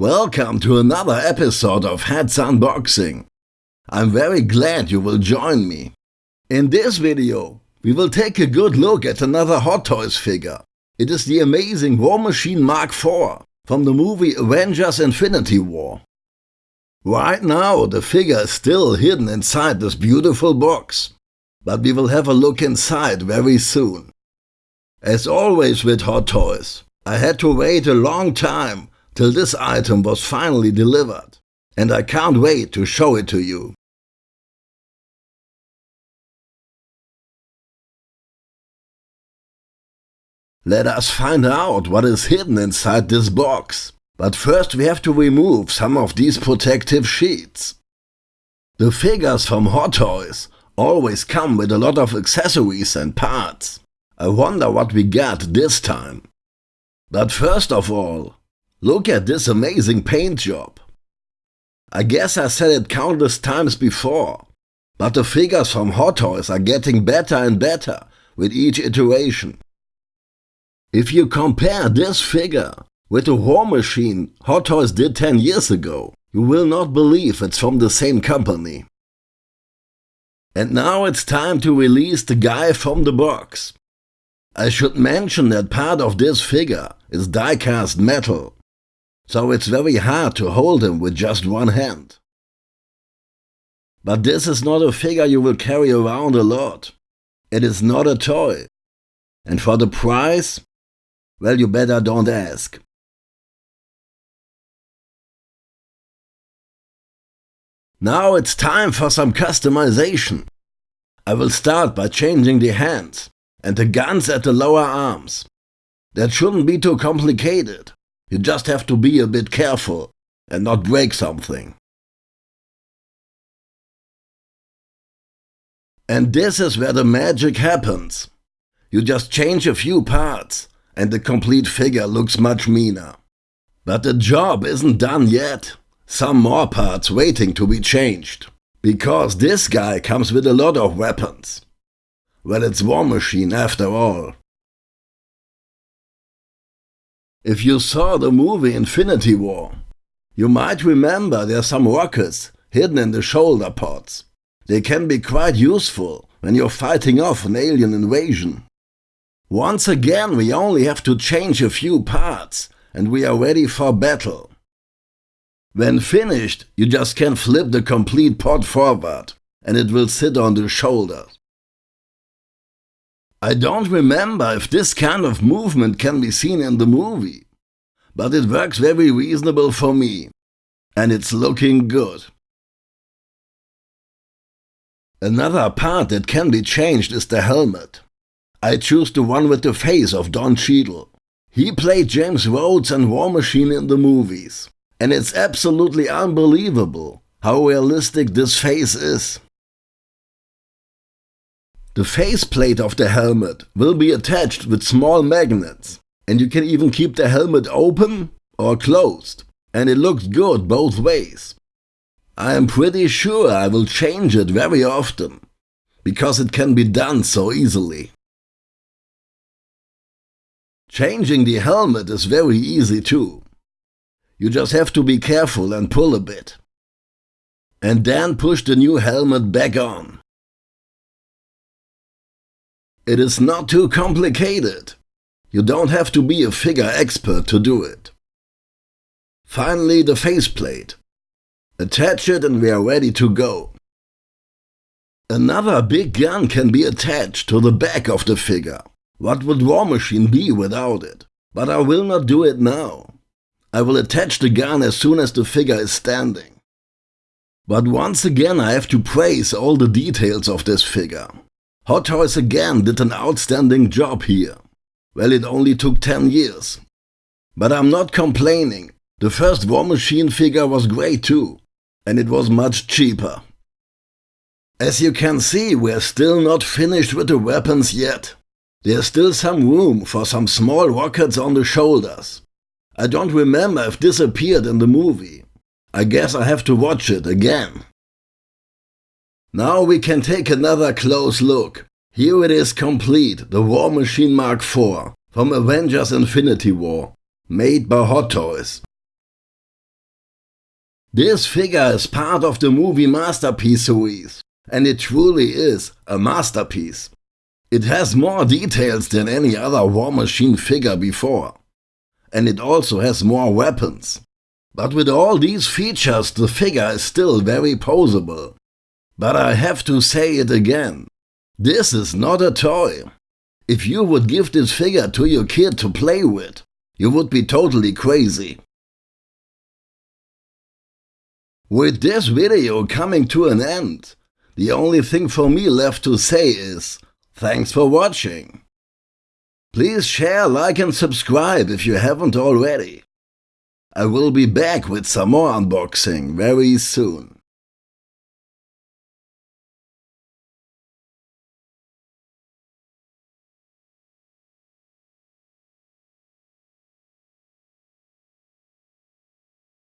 Welcome to another episode of Heads Unboxing. I'm very glad you will join me. In this video, we will take a good look at another Hot Toys figure. It is the amazing War Machine Mark IV from the movie Avengers Infinity War. Right now, the figure is still hidden inside this beautiful box, but we will have a look inside very soon. As always with Hot Toys, I had to wait a long time till this item was finally delivered, and I can't wait to show it to you. Let us find out what is hidden inside this box. But first we have to remove some of these protective sheets. The figures from Hot Toys always come with a lot of accessories and parts. I wonder what we got this time. But first of all, Look at this amazing paint job. I guess I said it countless times before, but the figures from Hot Toys are getting better and better with each iteration. If you compare this figure with the War Machine Hot Toys did 10 years ago, you will not believe it's from the same company. And now it's time to release the guy from the box. I should mention that part of this figure is die-cast metal so it's very hard to hold him with just one hand. But this is not a figure you will carry around a lot. It is not a toy. And for the price, well, you better don't ask. Now it's time for some customization. I will start by changing the hands and the guns at the lower arms. That shouldn't be too complicated. You just have to be a bit careful and not break something. And this is where the magic happens. You just change a few parts and the complete figure looks much meaner. But the job isn't done yet. Some more parts waiting to be changed. Because this guy comes with a lot of weapons. Well, it's War Machine after all. If you saw the movie Infinity War, you might remember there are some rockets hidden in the shoulder pods. They can be quite useful when you're fighting off an alien invasion. Once again we only have to change a few parts and we are ready for battle. When finished, you just can flip the complete pod forward and it will sit on the shoulders. I don't remember if this kind of movement can be seen in the movie, but it works very reasonable for me, and it's looking good. Another part that can be changed is the helmet. I choose the one with the face of Don Cheadle. He played James Rhodes and War Machine in the movies, and it's absolutely unbelievable how realistic this face is. The faceplate of the helmet will be attached with small magnets and you can even keep the helmet open or closed and it looks good both ways. I am pretty sure I will change it very often because it can be done so easily. Changing the helmet is very easy too. You just have to be careful and pull a bit. And then push the new helmet back on. It is not too complicated. You don't have to be a figure expert to do it. Finally the faceplate. Attach it and we are ready to go. Another big gun can be attached to the back of the figure. What would War Machine be without it? But I will not do it now. I will attach the gun as soon as the figure is standing. But once again I have to praise all the details of this figure. Hot Toys again did an outstanding job here. Well, it only took 10 years. But I'm not complaining. The first War Machine figure was great too. And it was much cheaper. As you can see, we're still not finished with the weapons yet. There's still some room for some small rockets on the shoulders. I don't remember if this appeared in the movie. I guess I have to watch it again. Now we can take another close look. Here it is complete, the War Machine Mark IV from Avengers Infinity War, made by Hot Toys. This figure is part of the movie Masterpiece series, and it truly is a masterpiece. It has more details than any other War Machine figure before. And it also has more weapons. But with all these features the figure is still very poseable. But I have to say it again. This is not a toy. If you would give this figure to your kid to play with, you would be totally crazy. With this video coming to an end, the only thing for me left to say is, thanks for watching. Please share, like and subscribe if you haven't already. I will be back with some more unboxing very soon.